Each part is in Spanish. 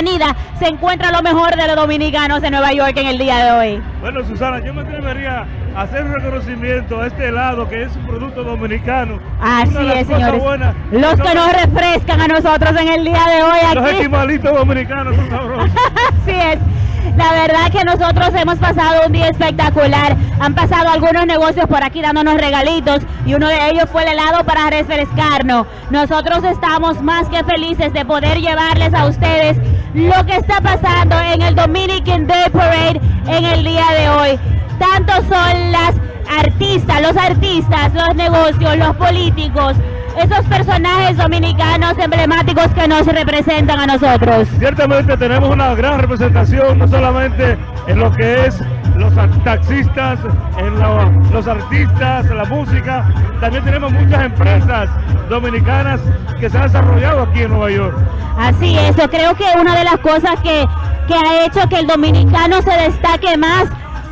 avenida se encuentra lo mejor de los dominicanos en Nueva York en el día de hoy. Bueno, Susana, yo me atrevería a hacer un reconocimiento a este helado que es un producto dominicano. Así de es, señores. buenas Los que nos refrescan a nosotros en el día de hoy Los aquí. esquimalitos dominicanos son sabrosos. Así es. La verdad que nosotros hemos pasado un día espectacular. Han pasado algunos negocios por aquí dándonos regalitos y uno de ellos fue el helado para refrescarnos. Nosotros estamos más que felices de poder llevarles a ustedes lo que está pasando en el Dominican Day Parade en el día de hoy. Tanto son las artistas, los artistas, los negocios, los políticos, esos personajes dominicanos emblemáticos que nos representan a nosotros. Ciertamente tenemos una gran representación, no solamente en lo que es los taxistas, en lo- los artistas, la música, también tenemos muchas empresas dominicanas que se han desarrollado aquí en Nueva York. Así es, yo creo que una de las cosas que, que ha hecho que el dominicano se destaque más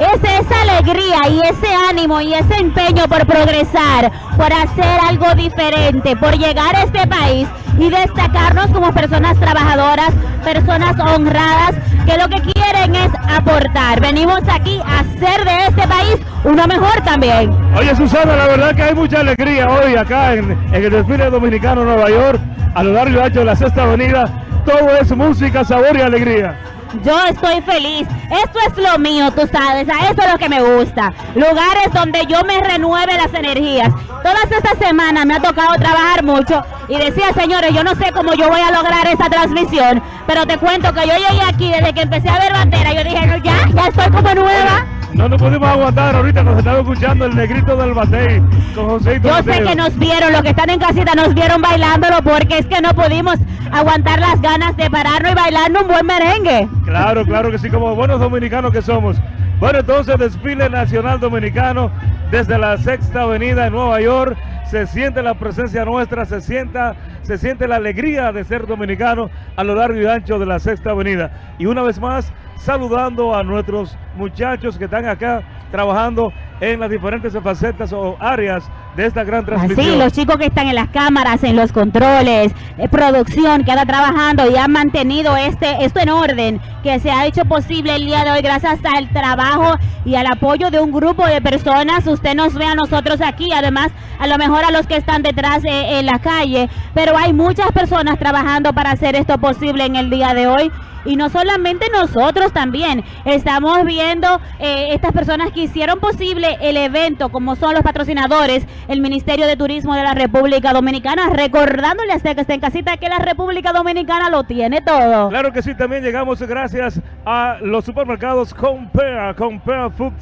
es esa alegría y ese ánimo y ese empeño por progresar, por hacer algo diferente, por llegar a este país y destacarnos como personas trabajadoras, personas honradas, que lo que quieren es aportar. Venimos aquí a hacer de este país uno mejor también. Oye Susana, la verdad que hay mucha alegría hoy acá en, el desfile dominicano Nueva York, a lo largo de la Sexta Avenida. Todo es música, sabor y alegría. Yo estoy feliz. Esto es lo mío, tú sabes. A eso es lo que me gusta. Lugares donde yo me renueve las energías. Todas estas semanas me ha tocado trabajar mucho y decía, señores, yo no sé cómo yo voy a lograr esta transmisión, pero te cuento que yo llegué aquí desde que empecé a ver bandera. Yo dije, no, ya, ya estoy como nueva. No nos pudimos aguantar ahorita, nos estaba escuchando el negrito del batey con Joséito Yo sé que nos vieron, los que están en casita nos vieron bailándolo porque es que no pudimos aguantar las ganas de pararnos y bailarnos un buen merengue. Claro, claro que sí, como buenos dominicanos que somos. Bueno, entonces desfile nacional dominicano desde la Sexta Avenida en Nueva York. Se siente la presencia nuestra, se sienta, se siente la alegría de ser dominicano a lo largo y ancho de la Sexta Avenida. Y una vez más, saludando a nuestros muchachos que están acá trabajando en las diferentes facetas o áreas de esta gran transmisión. Así, los chicos que están en las cámaras, en los controles, eh, producción, que anda trabajando y han mantenido este, esto en orden, que se ha hecho posible el día de hoy gracias al trabajo y al apoyo de un grupo de personas. Usted nos ve a nosotros aquí, además a lo mejor a los que están detrás eh, en la calle, pero hay muchas personas trabajando para hacer esto posible en el día de hoy. Y no solamente nosotros también, estamos viendo eh, estas personas que hicieron posible el evento, como son los patrocinadores, el Ministerio de Turismo de la República Dominicana, recordándole a usted que está en casita que la República Dominicana lo tiene todo. Claro que sí, también llegamos gracias a los supermercados Compare, Compare Food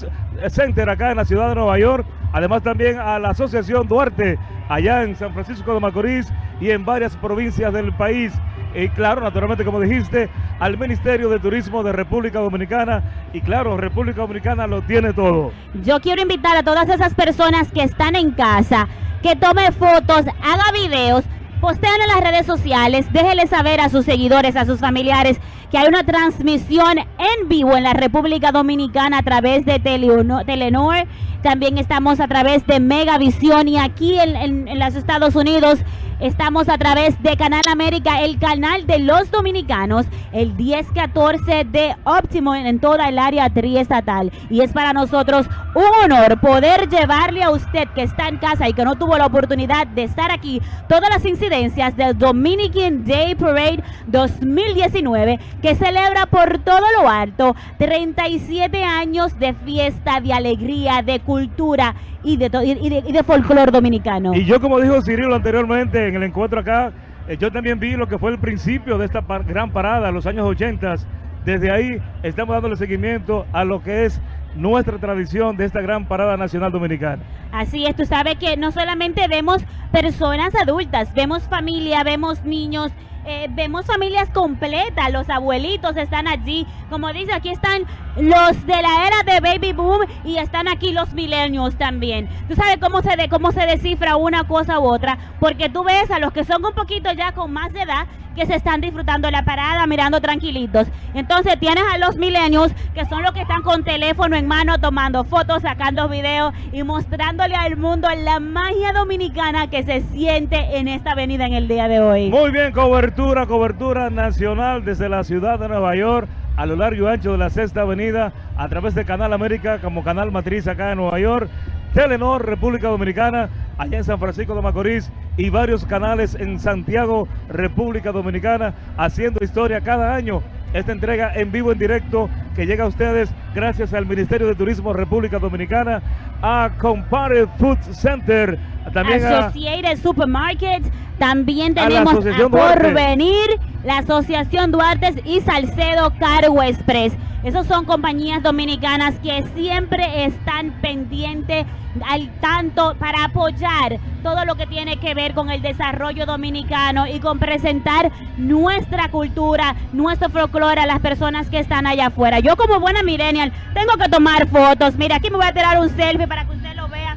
Center acá en la ciudad de Nueva York. Además también a la Asociación Duarte allá en San Francisco de Macorís y en varias provincias del país. Y claro, naturalmente, como dijiste, al Ministerio de Turismo de República Dominicana. Y claro, República Dominicana lo tiene todo. Yo quiero invitar a todas esas personas que están en casa, que tome fotos, haga videos, postean en las redes sociales, déjele saber a sus seguidores, a sus familiares, que hay una transmisión en vivo en la República Dominicana a través de Telenor. También estamos a través de Megavisión y aquí en, en- en los Estados Unidos estamos a través de Canal América, el canal de los dominicanos, el 1014 de Optimo en, en toda el área triestatal. Y es para nosotros un honor poder llevarle a usted que está en casa y que no tuvo la oportunidad de estar aquí todas las incidencias del Dominican Day Parade 2019 que celebra por todo lo alto 37 años de fiesta, de alegría, de cultura y de, to- y y de, y de folclore dominicano. Y yo, como dijo Cirilo anteriormente en el encuentro acá, eh, yo también vi lo que fue el principio de esta par- gran parada, los años 80. Desde ahí estamos dándole seguimiento a lo que es nuestra tradición de esta gran parada nacional dominicana. Así es, tú sabes que no solamente vemos personas adultas, vemos familia, vemos niños, eh, vemos familias completas, los abuelitos están allí, como dice, aquí están los de la era de baby boom y están aquí los millennials también. Tú sabes cómo se de, cómo se descifra una cosa u otra, porque tú ves a los que son un poquito ya con más de edad que se están disfrutando la parada, mirando tranquilitos. Entonces tienes a los milenios que son los que están con teléfono en mano tomando fotos, sacando videos y mostrándole al mundo la magia dominicana que se siente en esta avenida en el día de hoy. Muy bien, cobertura. Cobertura, cobertura nacional desde la ciudad de Nueva York a lo largo y ancho de la Sexta Avenida a través de Canal América como canal matriz acá en Nueva York, Telenor República Dominicana, allá en San Francisco de Macorís y varios canales en Santiago, República Dominicana, haciendo historia cada año. Esta entrega en vivo, en directo, que llega a ustedes gracias al Ministerio de Turismo República Dominicana, a Compare Food Center, también a, Associated Supermarkets, también A la tenemos a Duarte. Porvenir, la Asociación Duartes y Salcedo Cargo Express. Esos son compañías dominicanas que siempre están pendientes al tanto para apoyar todo lo que tiene que ver con el desarrollo dominicano y con presentar nuestra cultura, nuestro folclore a las personas que están allá afuera. Yo como buena millennial tengo que tomar fotos. Mira, aquí me voy a tirar un selfie para que usted lo vea.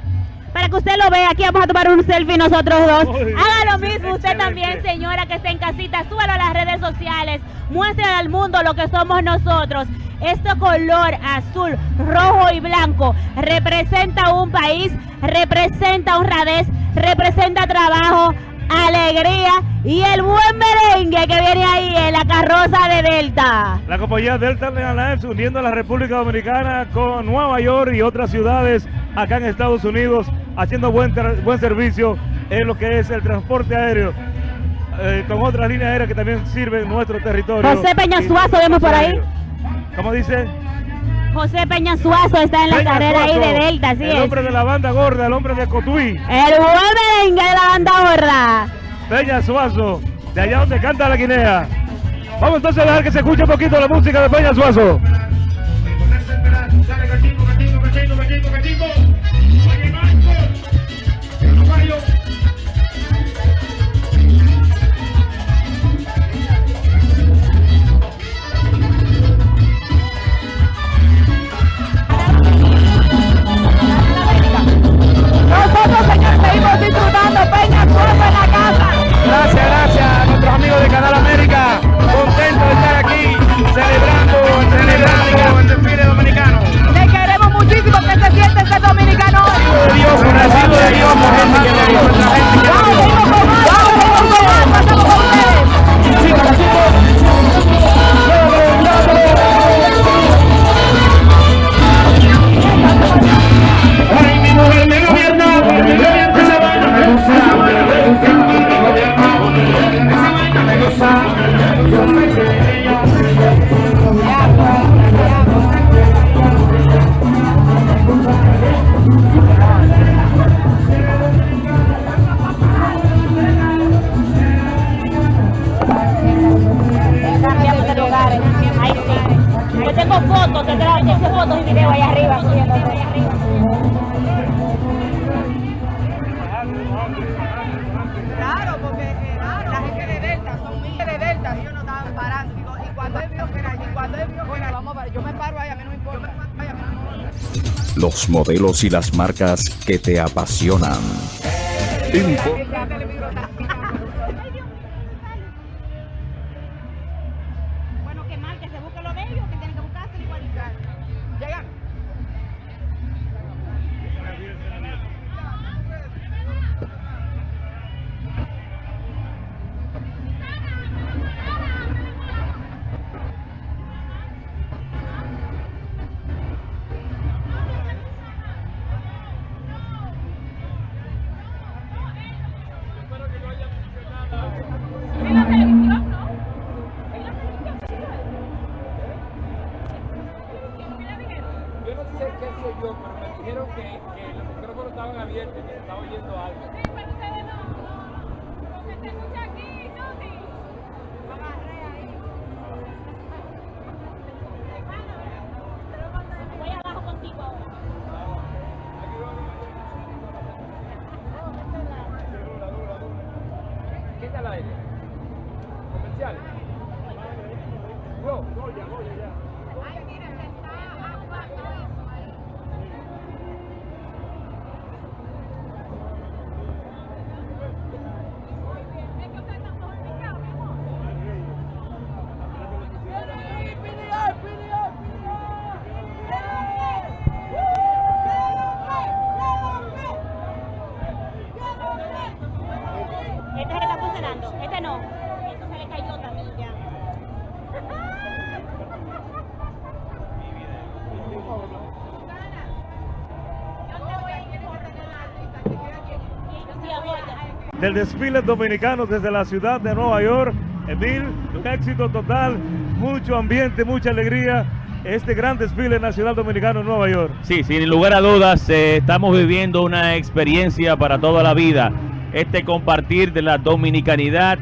Para que usted lo vea, aquí vamos a tomar un selfie nosotros dos. Haga lo mismo usted también, señora que está en casita. Súbalo a las redes sociales. Muestre al mundo lo que somos nosotros. Este color azul, rojo y blanco representa un país, representa honradez, representa trabajo, alegría y el buen merengue que viene ahí en la carroza de Delta. La compañía Delta Airlines uniendo a la República Dominicana con Nueva York y otras ciudades acá en Estados Unidos, haciendo buen, buen servicio en lo que es el transporte aéreo, eh, con otras líneas aéreas que también sirven nuestro territorio. José Peña Y- Suazo, vemos por ahí. ¿Cómo dice? José Peña Suazo está en la Peña carrera ahí de Delta, así El es. hombre de la banda gorda, el hombre de Cotuí, El merengue de la banda gorda. Peña Suazo, de allá donde canta la Guinea. Vamos entonces a dejar que se escuche un poquito la música de Peña Suazo. Ahí arriba. Claro, porque eh, la gente de Delta son miles de Delta, ellos no estaban parando. Digo, y cuando él vio que era allí, cuando él vio que era vamos a parar, yo me paro ahí, a mí no me importa. Ay, a mí no me importa. Los modelos y las marcas que te apasionan. Info- del desfile dominicano desde la ciudad de Nueva York. Emil, un éxito total, mucho ambiente, mucha alegría. Este gran desfile nacional dominicano en Nueva York. Sí, sin lugar a dudas, eh, estamos viviendo una experiencia para toda la vida. Este compartir de la dominicanidad,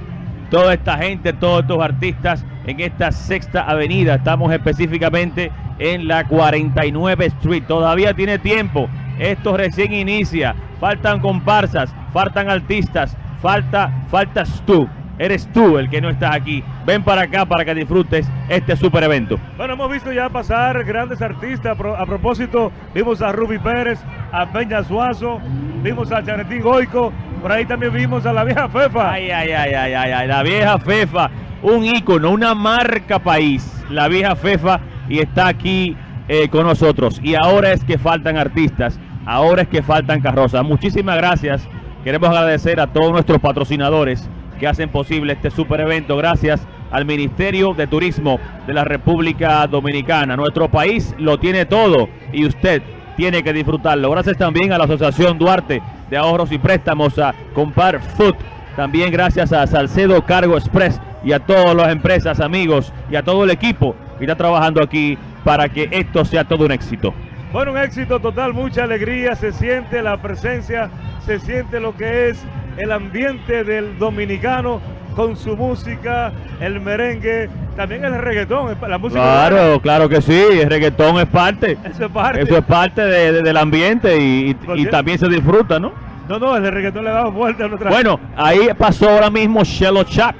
toda esta gente, todos estos artistas en esta sexta avenida. Estamos específicamente en la 49 Street. Todavía tiene tiempo. Esto recién inicia. Faltan comparsas, faltan artistas, falta, faltas tú. Eres tú el que no estás aquí. Ven para acá para que disfrutes este super evento. Bueno, hemos visto ya pasar grandes artistas. A propósito, vimos a Ruby Pérez, a Peña Suazo, vimos a Chanetín Goico, por ahí también vimos a la vieja Fefa. Ay, ay, ay, ay, ay, ay, la vieja Fefa, un ícono, una marca país, la vieja Fefa, y está aquí eh, con nosotros. Y ahora es que faltan artistas, ahora es que faltan carrozas. Muchísimas gracias. Queremos agradecer a todos nuestros patrocinadores que hacen posible este super evento. Gracias al Ministerio de Turismo de la República Dominicana. Nuestro país lo tiene todo y usted tiene que disfrutarlo. Gracias también a la Asociación Duarte de Ahorros y Préstamos, a Compar Food. También gracias a Salcedo Cargo Express y a todas las empresas, amigos y a todo el equipo que está trabajando aquí para que esto sea todo un éxito. Bueno, un éxito total, mucha alegría, se siente la presencia, se siente lo que es el ambiente del dominicano con su música, el merengue, también el reggaetón, la música. Claro, claro que sí, el reggaetón es parte. Eso es parte. Eso es parte de- de- del ambiente y, también se disfruta, ¿no? No, no, el reggaetón le da vuelta a nuestra. Bueno, ahí pasó ahora mismo Shelo Chap,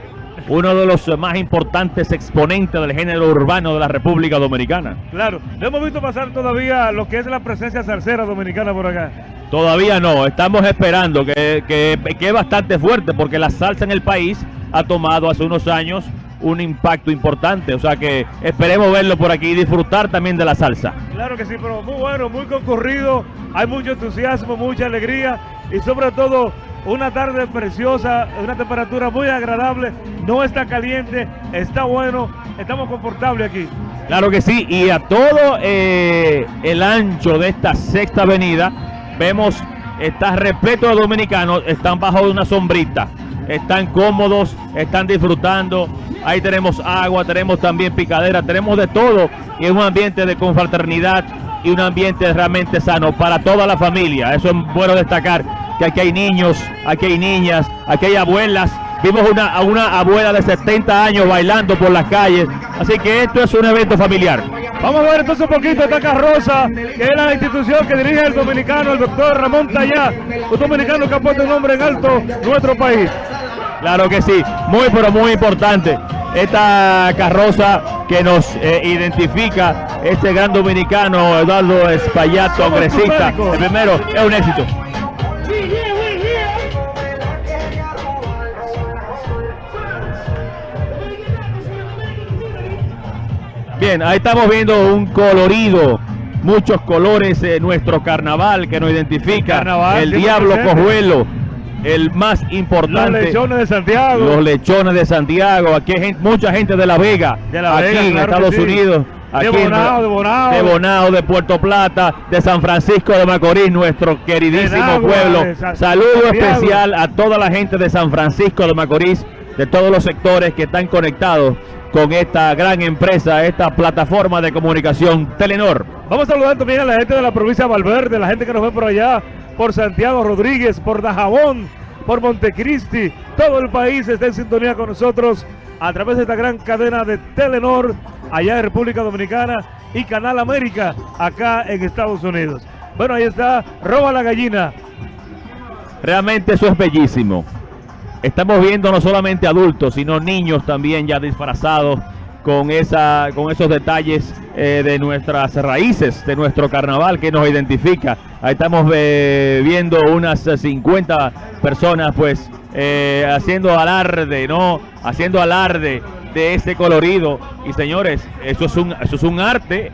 uno de los más importantes exponentes del género urbano de la República Dominicana. Claro, no hemos visto pasar todavía lo que es la presencia salsera dominicana por acá. Todavía no, estamos esperando que, que, que es bastante fuerte porque la salsa en el país ha tomado hace unos años un impacto importante. O sea que esperemos verlo por aquí y disfrutar también de la salsa. Claro que sí, pero muy bueno, muy concurrido, hay mucho entusiasmo, mucha alegría y sobre todo una tarde preciosa, una temperatura muy agradable, no está caliente, está bueno, estamos confortables aquí. Claro que sí, y a todo eh, el ancho de esta sexta avenida, vemos, está repleto de dominicanos, están bajo una sombrita, están cómodos, están disfrutando, ahí tenemos agua, tenemos también picadera, tenemos de todo, y es un ambiente de confraternidad y un ambiente realmente sano para toda la familia, eso es bueno destacar, que aquí hay niños, aquí hay niñas, aquí hay abuelas, Vimos una, a una abuela de 70 años bailando por las calles. Así que esto es un evento familiar. Vamos a ver entonces un poquito esta carroza, que es la institución que dirige el dominicano, el doctor Ramón Tallá, un dominicano que ha puesto un nombre en alto nuestro país. Claro que sí, muy pero muy importante. Esta carroza que nos eh, identifica, este gran dominicano Eduardo Espaillat, congresista, el primero, es un éxito. Bien, ahí estamos viendo un colorido, muchos colores en nuestro carnaval que nos identifica. Carnaval, el Diablo. Cojuelo, el más Los importante. lechones de Santiago. Los lechones de Santiago, aquí hay gente- mucha gente de La Vega, De La aquí Vega, en claro que Estados sí. Unidos, De aquí en- Bonao, de Bonao. de Bonao, de Puerto Plata, de San Francisco de Macorís, nuestro queridísimo Nagua, pueblo. Saludo Santiago. especial a toda la gente de San Francisco de Macorís, de todos los sectores que están conectados con esta gran empresa, esta plataforma de comunicación Telenor. Vamos a saludar también a la gente de la provincia de Valverde, la gente que nos ve por allá, por Santiago Rodríguez, por Dajabón, por Montecristi. Todo el país está en sintonía con nosotros a través de esta gran cadena de Telenor, allá en República Dominicana, y Canal América, acá en Estados Unidos. Bueno, ahí está, roba la gallina. Realmente eso es bellísimo. Estamos viendo no solamente adultos, sino niños también ya disfrazados con, esa, con esos detalles eh, de nuestras raíces, de nuestro carnaval que nos identifica. Ahí estamos eh, viendo unas eh, 50 personas pues eh, haciendo alarde, ¿no? Haciendo alarde de ese colorido. Y señores, eso es un, eso es un arte.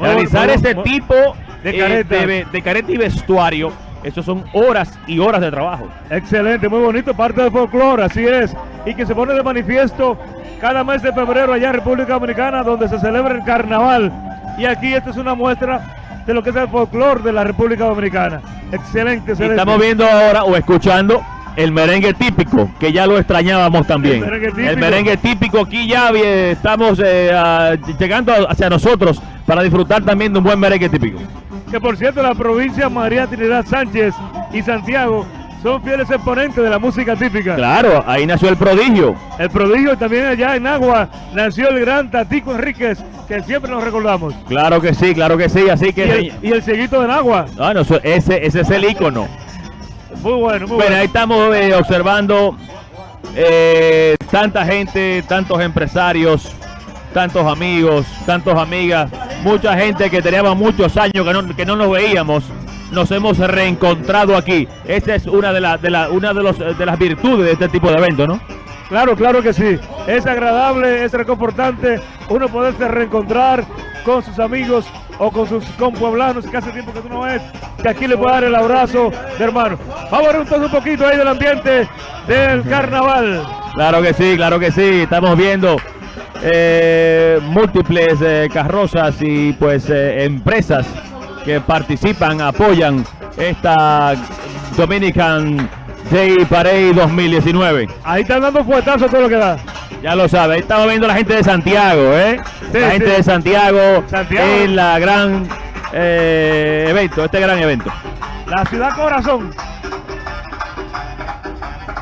Realizar ese tipo de eh, careta. de de careta y vestuario, eso son horas y horas de trabajo. Excelente, muy bonito, parte del folclore, así es. Y que se pone de manifiesto cada mes de febrero allá en República Dominicana, donde se celebra el carnaval. Y aquí esta es una muestra de lo que es el folclore de la República Dominicana. Excelente, excelente. estamos viendo ahora o escuchando el merengue típico, que ya lo extrañábamos también. El merengue típico. El merengue típico, aquí ya eh, estamos eh, llegando hacia nosotros para disfrutar también de un buen merengue típico. Que por cierto, la provincia María Trinidad Sánchez y Santiago son fieles exponentes de la música típica. Claro, ahí nació el prodigio. El prodigio también allá en Agua nació el gran Tatico Enríquez, que siempre nos recordamos. Claro que sí, claro que sí, así Y que... el, y el cieguito de Agua. Bueno, eso- ese, ese es el ícono. Muy bueno, muy Bueno, bueno. ahí estamos eh, observando eh, tanta gente, tantos empresarios, tantos amigos, tantos amigas, mucha gente que teníamos muchos años que no, que no nos veíamos. Nos hemos reencontrado aquí. Esa es una de, las de, la- una de, los, de las virtudes de este tipo de evento, ¿no? Claro, claro que sí. Es agradable, es reconfortante uno poderse reencontrar con sus amigos o con sus compueblanos que hace tiempo que tú no ves, que aquí le puede dar el abrazo de hermano. Vamos a ver entonces un poquito ahí del ambiente del carnaval. Claro que sí, claro que sí. Estamos viendo eh, múltiples eh, carrozas y pues eh, empresas que participan, apoyan esta Dominican Day Parade 2019. Ahí están dando fuetazos todo lo que da. Ya lo sabe, ahí estamos viendo la gente de Santiago, ¿eh? Sí, la gente sí. de Santiago, Santiago. en la gran evento, este gran evento. La ciudad corazón.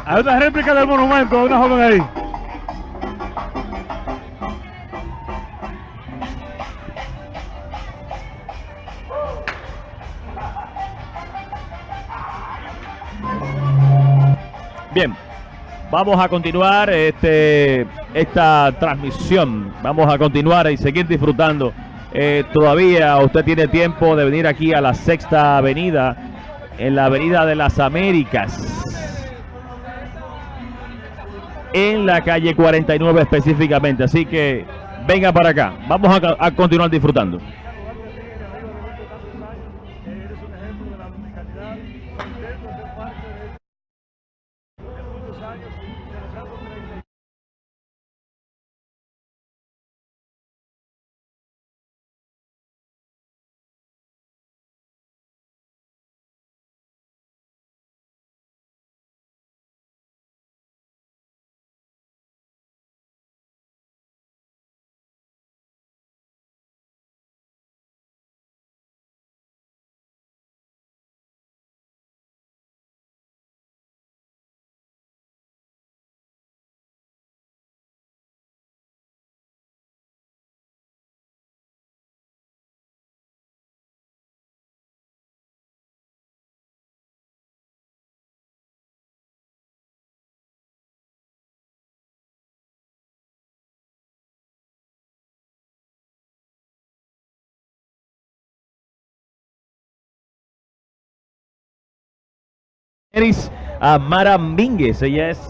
Hay una réplica del monumento una joven ahí. Vamos a continuar este, esta transmisión. Vamos a continuar y seguir disfrutando. Eh, todavía usted tiene tiempo de venir aquí a la Sexta Avenida, en la Avenida de las Américas. En la calle 49 específicamente. Así que venga para acá. Vamos a, a continuar disfrutando. Eris Amara Mínguez, ella es